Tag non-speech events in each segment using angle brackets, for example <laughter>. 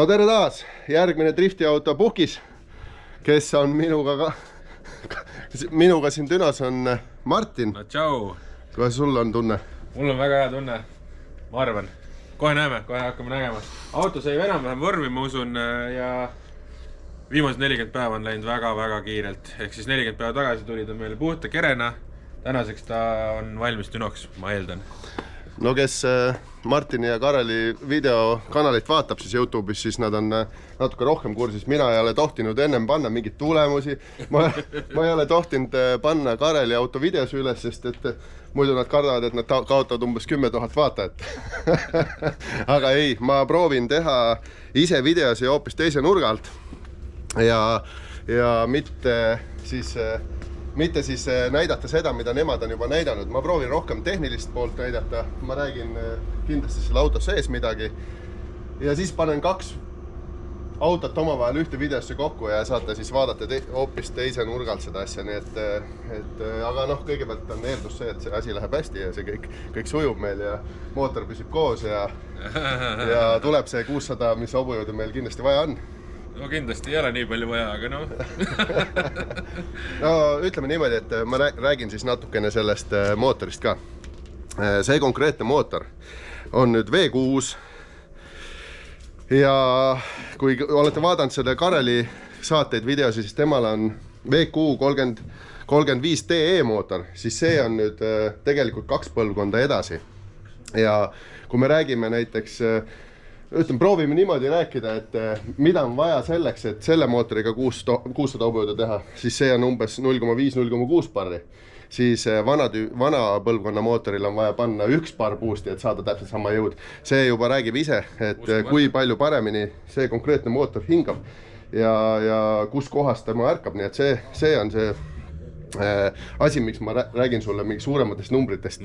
no tere taas, järgmine driftiauto puhkis, kes on minuga ka, <laughs> minuga siin Dünas on Martin. no tšau. kuidas sul on tunne? mul on väga hea tunne, ma arvan. kohe näeme, kohe hakkame nägema. auto sai enam-vähem vormi, ma usun ja viimased nelikümmend päeva on läinud väga-väga kiirelt, ehk siis nelikümmend päeva tagasi tuli ta meile puhta kerena. tänaseks ta on valmis Dünoks, ma eeldan no kes äh, Martini ja Kareli videokanalit vaatab siis Youtube'is, siis nad on äh, natuke rohkem kursis, mina ei ole tohtinud ennem panna mingeid tulemusi. ma, ma ei ole tohtinud äh, panna Kareli auto videosi üles, sest et muidu nad kardavad, et nad kaotavad umbes kümme tuhat vaatajat. <laughs> Aga ei, ma proovin teha ise videosi hoopis teise nurga alt. Ja, ja mitte siis äh, mitte siis äh, näidata seda, mida nemad on juba näidanud, ma proovin rohkem tehnilist poolt näidata, ma räägin äh, kindlasti selle auto sees midagi. ja siis panen kaks autot omavahel ühte videosse kokku ja saate siis vaadata te hoopis teise nurga alt seda asja, nii et, äh, et aga noh, kõigepealt on eeldus see, et see asi läheb hästi ja see kõik, kõik sujub meil ja mootor püsib koos ja, ja tuleb see kuussada, mis hobujõudu meil kindlasti vaja on no kindlasti ei ole nii palju vaja, aga noh <laughs> no ütleme niimoodi, et ma räägin siis natukene sellest äh, mootorist ka. Äh, see konkreetne mootor on nüüd V6. ja kui olete vaadanud selle Kareli saateid, videosid, siis temal on VQ kolmkümmend, kolmkümmend viis DE mootor, siis see on nüüd äh, tegelikult kaks põlvkonda edasi. ja kui me räägime näiteks äh, ütleme, proovime niimoodi rääkida, et eh, mida on vaja selleks, et selle mootoriga kuus, kuussada hobujõudu teha, siis see on umbes null koma viis, null koma kuus barri. siis eh, vana, vana põlvkonna mootoril on vaja panna üks barr boost'i, et saada täpselt sama jõud. see juba räägib ise, et Uskuma. kui palju paremini see konkreetne mootor hingab ja, ja kuskohast tema ärkab, nii et see, see on see asi, miks ma räägin sulle mingi suurematest numbritest.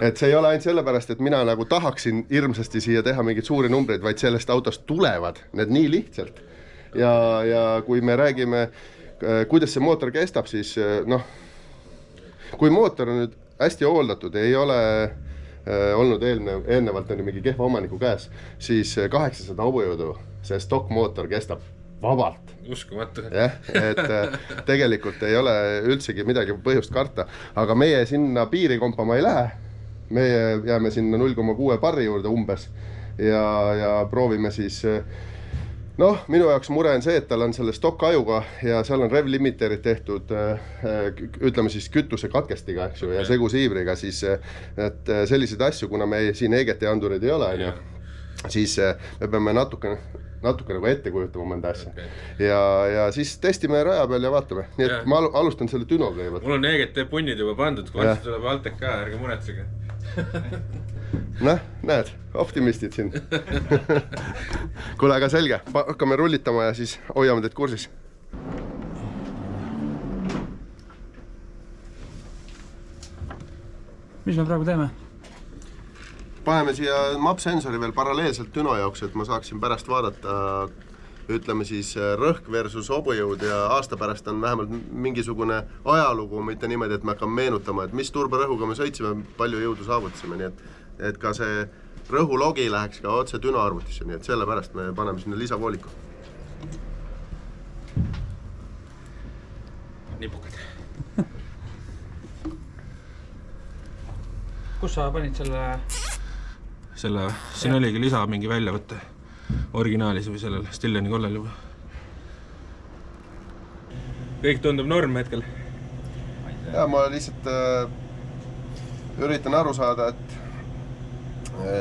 et see ei ole ainult sellepärast, et mina nagu tahaksin hirmsasti siia teha mingeid suuri numbreid, vaid sellest autost tulevad need nii lihtsalt. ja, ja kui me räägime, äh, kuidas see mootor kestab, siis äh, noh, kui mootor on nüüd hästi hooldatud, ei ole äh, olnud eelnev, eelnevalt on ju mingi kehva omaniku käes, siis kaheksasada hobujõudu see stokkmootor kestab vabalt. uskumatu. jah, et äh, tegelikult ei ole üldsegi midagi põhjust karta, aga meie sinna piiri kompama ei lähe. meie jääme sinna null koma kuue barri juurde umbes ja, ja proovime siis äh, noh, minu jaoks mure on see, et tal on selle stokkajuga ja seal on rev limiterid tehtud äh, ütleme siis kütusekatkestiga, eks ju, ja segusiivriga, siis et selliseid asju, kuna me siin EGT andureid ei ole, onju, siis me peame natukene natuke nagu ette kujutama mõnda asja okay.. ja, ja siis testime raja peal ja vaatame, nii et ja. ma alustan selle Dünoga kõigepealt. mul on EGT punnid juba pandud, varsti tuleb Altec ka, ärge muretsege <laughs> noh, näed, optimistid siin <laughs> kuule, aga selge, hakkame rullitama ja siis hoiame teid kursis. mis me praegu teeme? Paneme siia MAP-sensori veel paralleelselt Düno jaoks, et ma saaksin pärast vaadata ütleme siis rõhk versus hobujõud ja aasta pärast on vähemalt mingisugune ajalugu, mitte niimoodi, et me hakkame meenutama, et mis turberõhuga me sõitsime, palju jõudu saavutasime, nii et et ka see rõhulogi läheks ka otse Düno arvutisse, nii et sellepärast me paneme sinna lisavooliku. nipukad kus sa panid selle selle, siin ja. oligi lisa mingi väljavõte originaalis või sellel Stilleni kollel juba. kõik tundub norm hetkel. ja ma lihtsalt äh, üritan aru saada, et,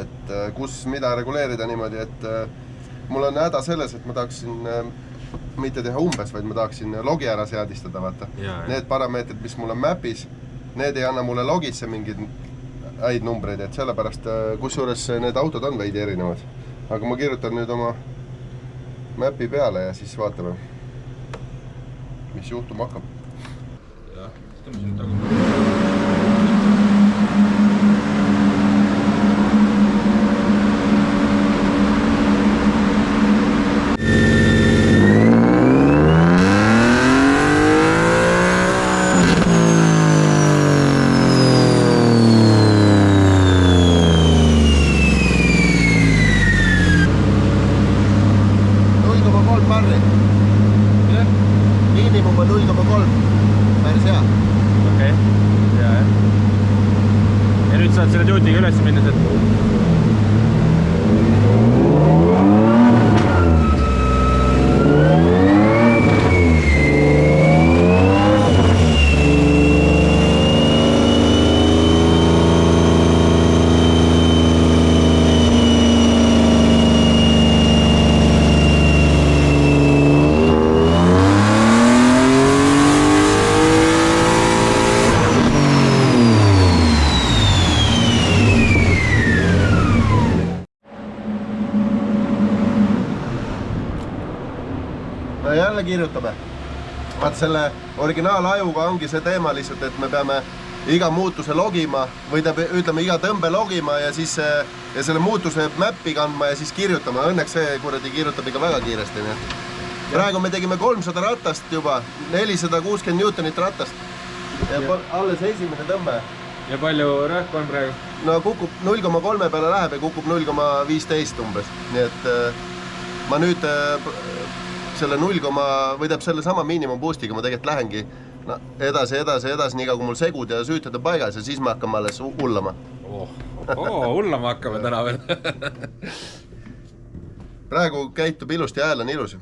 et äh, kus mida reguleerida niimoodi, et äh, mul on häda selles, et ma tahaksin äh, mitte teha umbes, vaid ma tahaksin logi ära seadistada, vaata. Need parameetrid, mis mul on map'is, need ei anna mulle logisse mingit häid numbreid, et sellepärast, äh, kusjuures need autod on veidi erinevad. aga ma kirjutan nüüd oma map'i peale ja siis vaatame, mis juhtuma hakkab. jah, tõmbame sinna tagasi. Vaata selle originaalajuga ongi see teema lihtsalt, et me peame iga muutuse logima või tähendab, ütleme iga tõmbe logima ja siis ja selle muutuse map'i kandma ja siis kirjutama. Õnneks see kuradi kirjutab ikka väga kiiresti, nii et. praegu me tegime kolmsada ratast juba, nelisada kuuskümmend Newtonit ratast. ja Ja. alles esimene tõmbe. ja palju rõhku on praegu? no kukub null koma kolme peale läheb ja kukub null koma viisteist umbes, nii et äh, ma nüüd äh, selle null koma või tähendab sellesama miinimum boost'iga ma tegelikult lähengi no, edasi, edasi, edasi, nii kaua kui mul segud ja süüted on paigas ja siis me hakkame alles hu- hullama. oh, oh, hullama hakkame täna veel. <laughs> praegu käitub ilusti, hääl on ilus.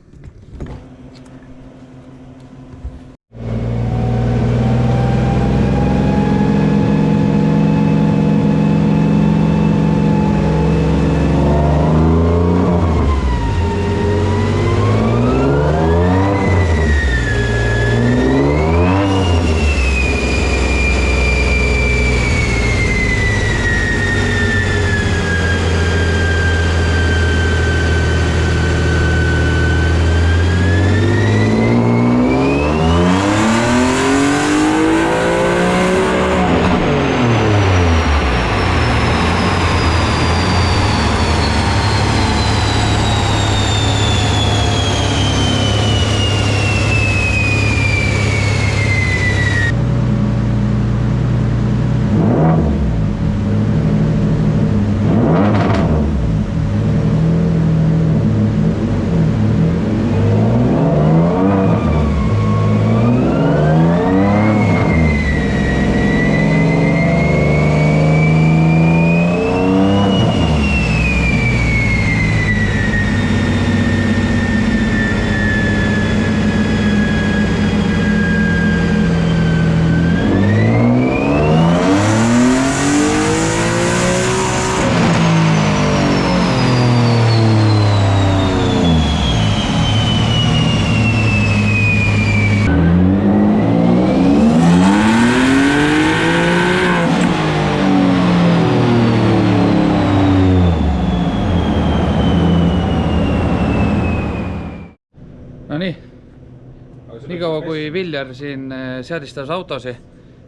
Viljar siin eh, seadistas autosid,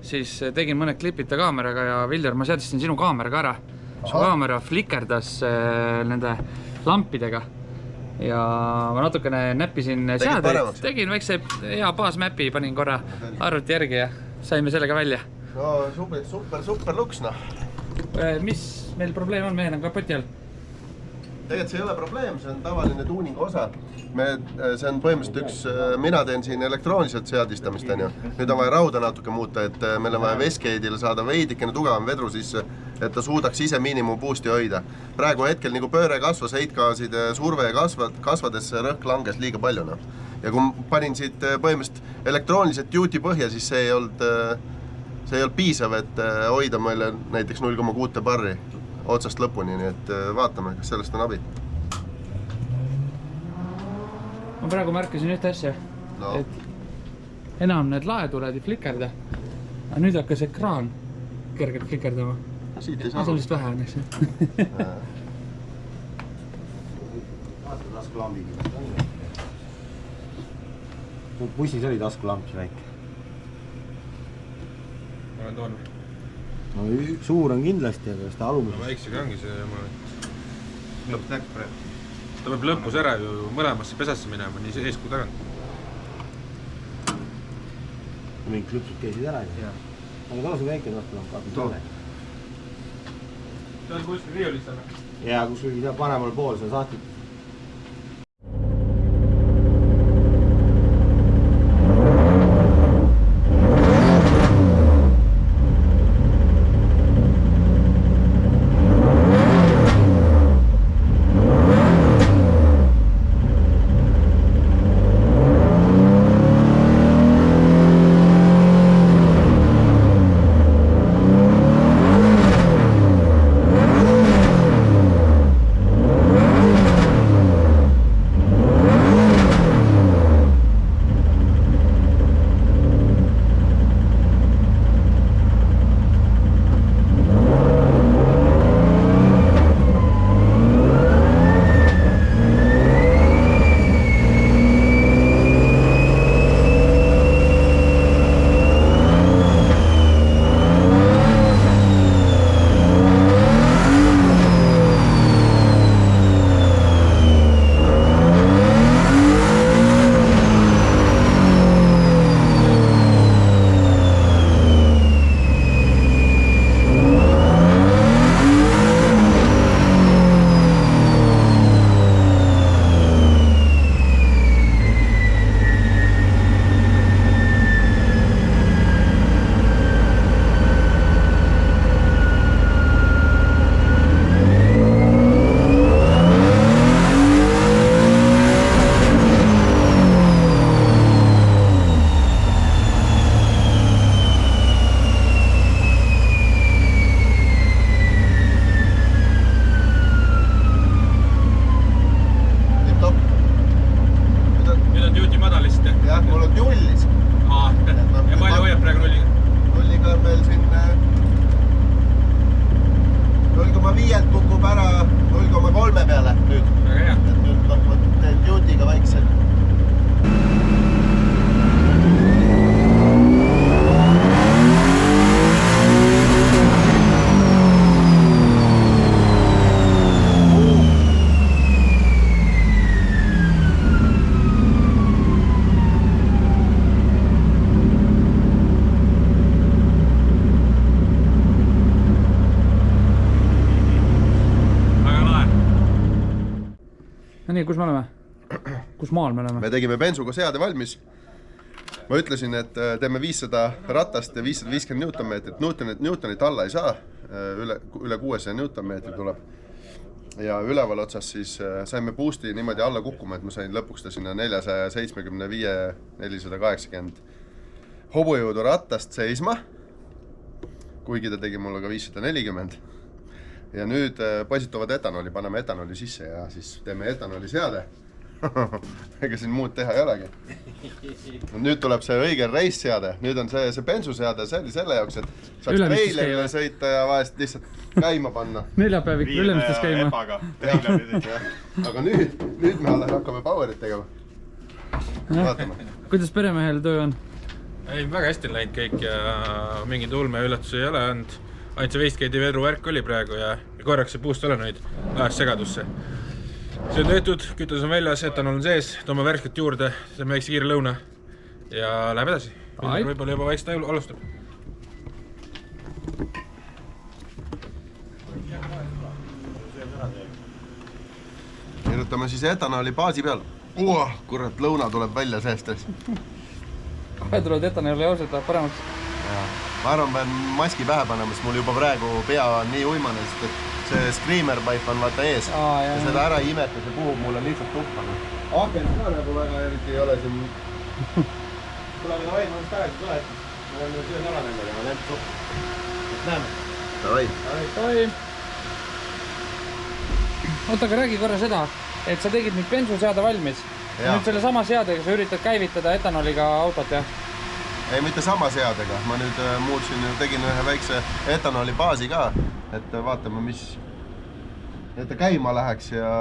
siis eh, tegin mõned klipid ta kaameraga ja Viljar, ma seadistasin sinu kaameraga ära. su kaamera flikerdas eh, nende lampidega ja ma natukene näppisin seadeid tegin väikse hea baasmäpi, panin korra arvuti järgi ja saime sellega välja. no super, super, super luks noh. mis meil probleem on, mehel on kapoti all? Tegelikult see ei ole probleem, see on tavaline tuuningu osa. me, see on põhimõtteliselt üks, mina teen siin elektrooniliselt seadistamist, onju. nüüd on vaja rauda natuke muuta, et äh, meil on vaja Westgate'ile saada veidikene tugevam vedru sisse, et ta suudaks ise miinimum boost'i hoida. praegu hetkel nagu pööre kasvas, heitgaaside surve kasvad, kasvades rõhk langes liiga palju, noh. ja kui panin siit äh, põhimõtteliselt elektrooniliselt duty põhja, siis see ei olnud, see ei olnud piisav, et äh, hoida meile näiteks null koma kuute barri otsast lõpuni, nii et äh, vaatame, kas sellest on abi. ma praegu märkasin ühte asja No. et enam need laetuled ei flikerda. aga nüüd hakkas ekraan kergelt flikerdama. siit ei saa vähe on, eks ju. vaata taskulambiga. bussis oli taskulamp see väike. olen toonud. No suur on kindlasti, aga kas ta no alumises. väiksega ongi see jama. lõpp läks praegu. ta peab lõpus ära ju mõlemasse pesasse minema, nii ees kui tagant. mingid klõpsud käisid ära ju. aga too see väike taskulamp, vaata Too. tolle. see on kuskil riiulis täna. ja kuskil seal paremal pool seal sahtlit. Kus maal me oleme? me tegime bensuga seade valmis. ma ütlesin, et äh, teeme viissada ratast ja viissada viiskümmend Newtonmeetrit, Newtonit, Newtonit alla ei saa. üle, üle kuuesaja Newtonmeetri tuleb. ja üleval otsas siis äh, saime boost'i niimoodi alla kukkuma, et ma sain lõpuks ta sinna neljasaja seitsmekümne viie, nelisada kaheksakümmend hobujõudu rattast seisma. kuigi ta tegi mulle ka viissada nelikümmend ja nüüd äh, poisituvad etanooli, paneme etanooli sisse ja siis teeme etanooli seade. <laughs> ega siin muud teha ei olegi. nüüd tuleb see õige reisseade, nüüd on see, see bensuseade, see oli selle jaoks, et saaks treilerile sõita ja vahest lihtsalt käima panna. <laughs> neljapäev ikka Ülemistes käima. <laughs> aga nüüd, nüüd me alles hakkame power'it tegema. vaatame. kuidas peremehel töö on? ei, väga hästi on läinud kõik ja mingeid ulmeüllatusi ei ole olnud. ainult see Wastegate'i vedruvärk oli praegu ja korraks see boost solenoid ajas segadusse. See on tehtud, kütus on väljas, etanol on sees, toome värsket juurde, teeme väikse kiire lõuna ja läheb edasi. Võib-olla juba vaikselt al- alustab. kirjutame siis etanooli baasi peal. kurat, lõuna tuleb välja seest siis. kohe tulevad etanooli ausad, läheb paremaks. ma arvan, pean maski pähe panema, sest mul juba praegu pea on nii uimane, sest et see screamer pipe on vaata ees Aa, ja seda ära ei imeta, see puhub mulle lihtsalt tuppa. aken ka nagu väga eriti ei ole siin. <laughs> kuule, aga davai, ma just tagasi tule, et ma olen söön ära nendega, ma lähen suppi. et näeme. Davai, oi. oota, aga räägi korra seda, et sa tegid nüüd bensuseade valmis. Nüüd sellesama seadega sa üritad käivitada etanooliga autot, jah? Ei mitte sama seadega, ma nüüd äh, muutsin, tegin ühe väikse etanooli baasi ka, et äh, vaatame, mis, et ta käima läheks ja,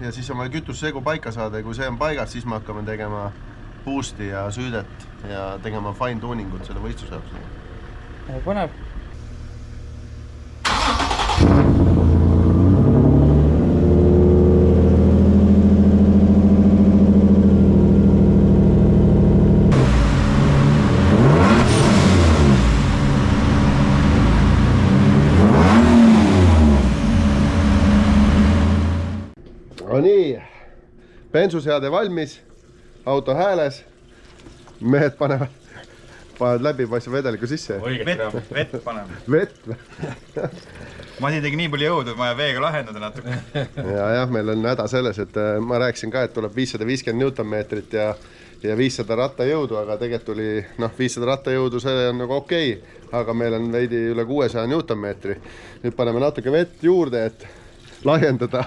ja siis on vaja kütussegu paika saada ja kui see on paigas, siis me hakkame tegema boost'i ja süüdet ja tegema fine tuning ut selle võistluse jaoks. põnev. Bensuseade valmis, auto hääles, mehed panevad, panevad läbipaistva vedeliku sisse, vett vett paneme. vett <laughs> Masi tegi nii palju jõudu, et vaja veega lahendada natuke. <laughs> ja jah, meil on häda selles, et äh, ma rääkisin ka, et tuleb viissada viiskümmend Newtonmeetrit ja ja viissada rattajõudu, aga tegelikult tuli noh, viissada rattajõudu, see on nagu okei okay,, aga meil on veidi üle kuuesaja Newtonmeetri. nüüd paneme natuke vett juurde, et laiendada.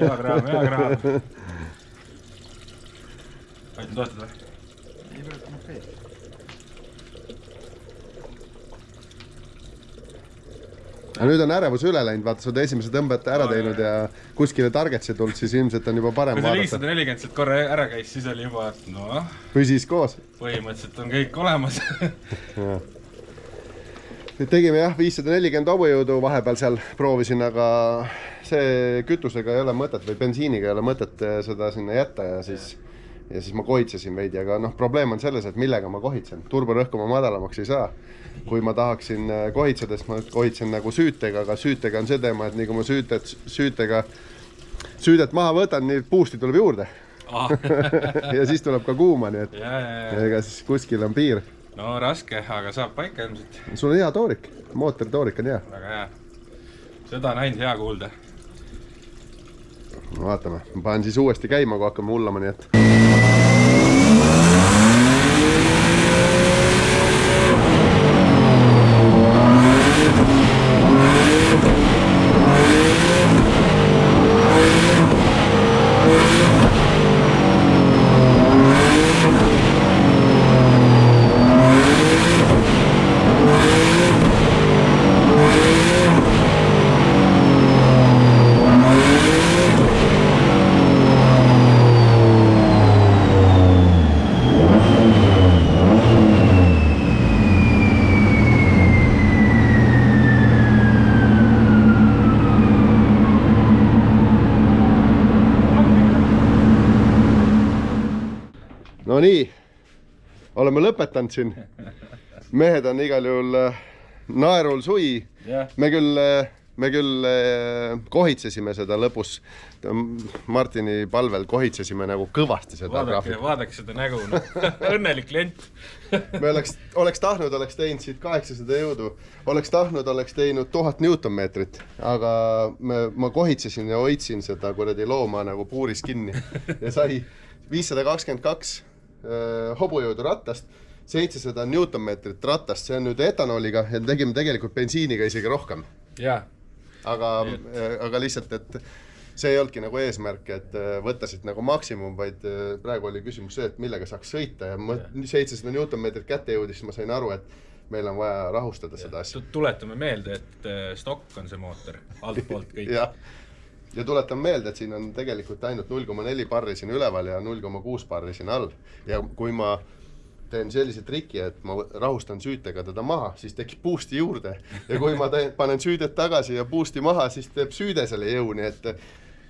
hea kraam, hea kraam. aitan toetada või? aga nüüd on ärevus üle läinud, vaata, sa oled esimese tõmbete ära teinud ja kuskile targetsi tulnud, siis ilmselt on juba parem kui see vaadata. viissada nelikümmend sealt korra ära käis, siis oli juba, et noh, püsis koos. põhimõtteliselt on kõik olemas. <laughs> nüüd tegime jah, viissada nelikümmend hobujõudu vahepeal seal proovisin, aga see kütusega ei ole mõtet või bensiiniga ei ole mõtet eh, seda sinna jätta ja siis ja siis ma kohitsesin veidi, aga noh, probleem on selles, et millega ma kohitsen, turborõhku ma madalamaks ei saa. kui ma tahaksin eh, kohitseda, siis ma kohitsen nagu süütega, aga süütega on see teema, et nii kui ma süütet, süütega, süüdet maha võtan, nii boost'i tuleb juurde <laughs> ja siis tuleb ka kuuma, nii et ja, ja, ja, ega siis kuskil on piir. No raske, aga saab paika ilmselt, sul on hea toorik, mootori toorik on hea. väga hea. seda on ainult hea kuulda. vaatame, ma panen siis uuesti käima, kui hakkame hullama, nii et. no nii, oleme lõpetanud siin. mehed on igal juhul äh, naerul sui. jah, me küll, me küll äh, kohitsesime seda lõpus. Martini palvel kohitsesime nagu kõvasti seda graafikut. vaadake seda nägu, noh, <laughs> õnnelik klient. me oleks, oleks tahtnud, oleks teinud siit kaheksasada jõudu, oleks tahtnud, oleks teinud tuhat Newtonmeetrit, aga me, ma kohitsesin ja hoidsin seda kuradi looma nagu puuris kinni ja sai viissada kakskümmend kaks äh, hobujõudu rattast, seitsesada Newtonmeetrit ratast, see on nüüd etanooliga ja tegime tegelikult bensiiniga isegi rohkem. jaa, aga, aga lihtsalt, et see ei olnudki nagu eesmärk, et äh, võtta siit nagu maksimum, vaid äh, praegu oli küsimus see, et millega saaks sõita ja ma seitsesada Newtonmeetrit kätte jõudis, siis ma sain aru, et meil on vaja rahustada seda asja. tuletame meelde, et äh, stokk on see mootor, altpoolt kõik. <laughs> ja tuletan meelde, et siin on tegelikult ainult null koma neli barri siin üleval ja null koma kuus barri siin all. Ja kui ma teen sellise triki, et ma rahustan süütega teda maha, siis tekib boost'i juurde. Ja kui ma teen, panen süüdet tagasi ja boost'i maha, siis teeb süüde selle jõu, nii et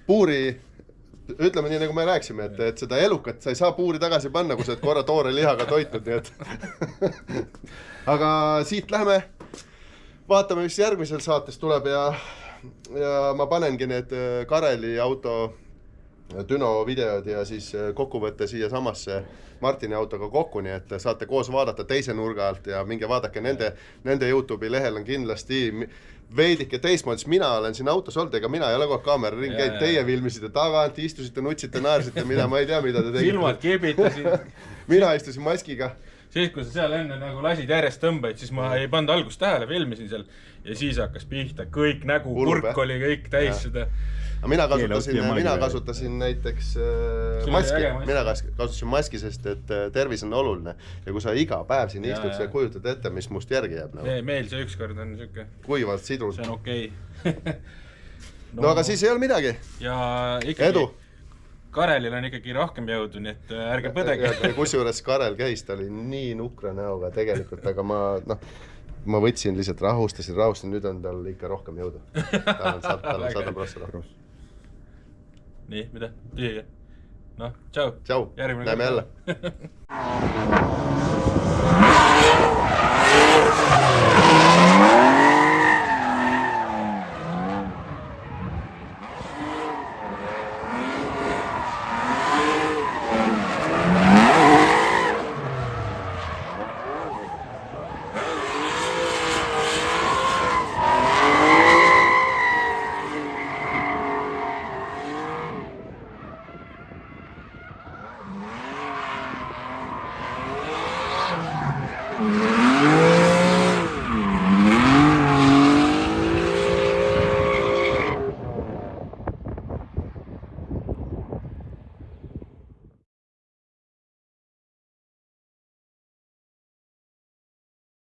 puuri ütleme nii, nagu me rääkisime, et, et seda elukat sa ei saa puuri tagasi panna, kui sa oled korra toore lihaga toitnud, nii et <laughs> aga siit lähme. Vaatame, mis järgmises saates tuleb ja, ja ma panengi need äh, Kareli auto Düno videod ja siis äh, kokkuvõtte siiasamasse Martini autoga kokku, nii et saate koos vaadata teise nurga alt ja minge vaadake nende, nende Youtube'i lehel on kindlasti veidike teistmoodi, sest mina olen siin autos olnud, ega mina ei ole kogu aeg kaamera ringi käinud, teie filmisite tagant, istusite, nutsite, naersite, mina, ma ei tea, mida te <laughs> silmad tegite. kibitasid. <laughs> mina istusin maskiga siis, kui sa seal enne nagu lasid järjest tõmbaid, siis ma ei pannud algust tähele, filmisin seal ja siis hakkas pihta, kõik nägu, kurk oli kõik täis Jah. seda. aga mina kasutasin mina kasutasin näiteks äh, maski mina kas- kasutasin maski, sest et äh, tervis on oluline ja kui sa iga päev siin Jaa, istud, sa kujutad ette, mis must järgi jääb nagu meil see ükskord on siuke, kuivalt sidus see on okei okay. <laughs> no aga siis ei olnud midagi, ja ikkagi edu. Karelil on ikkagi rohkem jõudu, nii et äh, ärge põdege. kusjuures Karel käis, ta oli nii nukra näoga tegelikult, aga ma noh, ma võtsin lihtsalt rahustasin, rahustasin, nüüd on tal ikka rohkem jõudu. tal on tal on sada prossa rohkem. nii, mida? tühja? noh, tšau. tšau, näeme jälle. <laughs>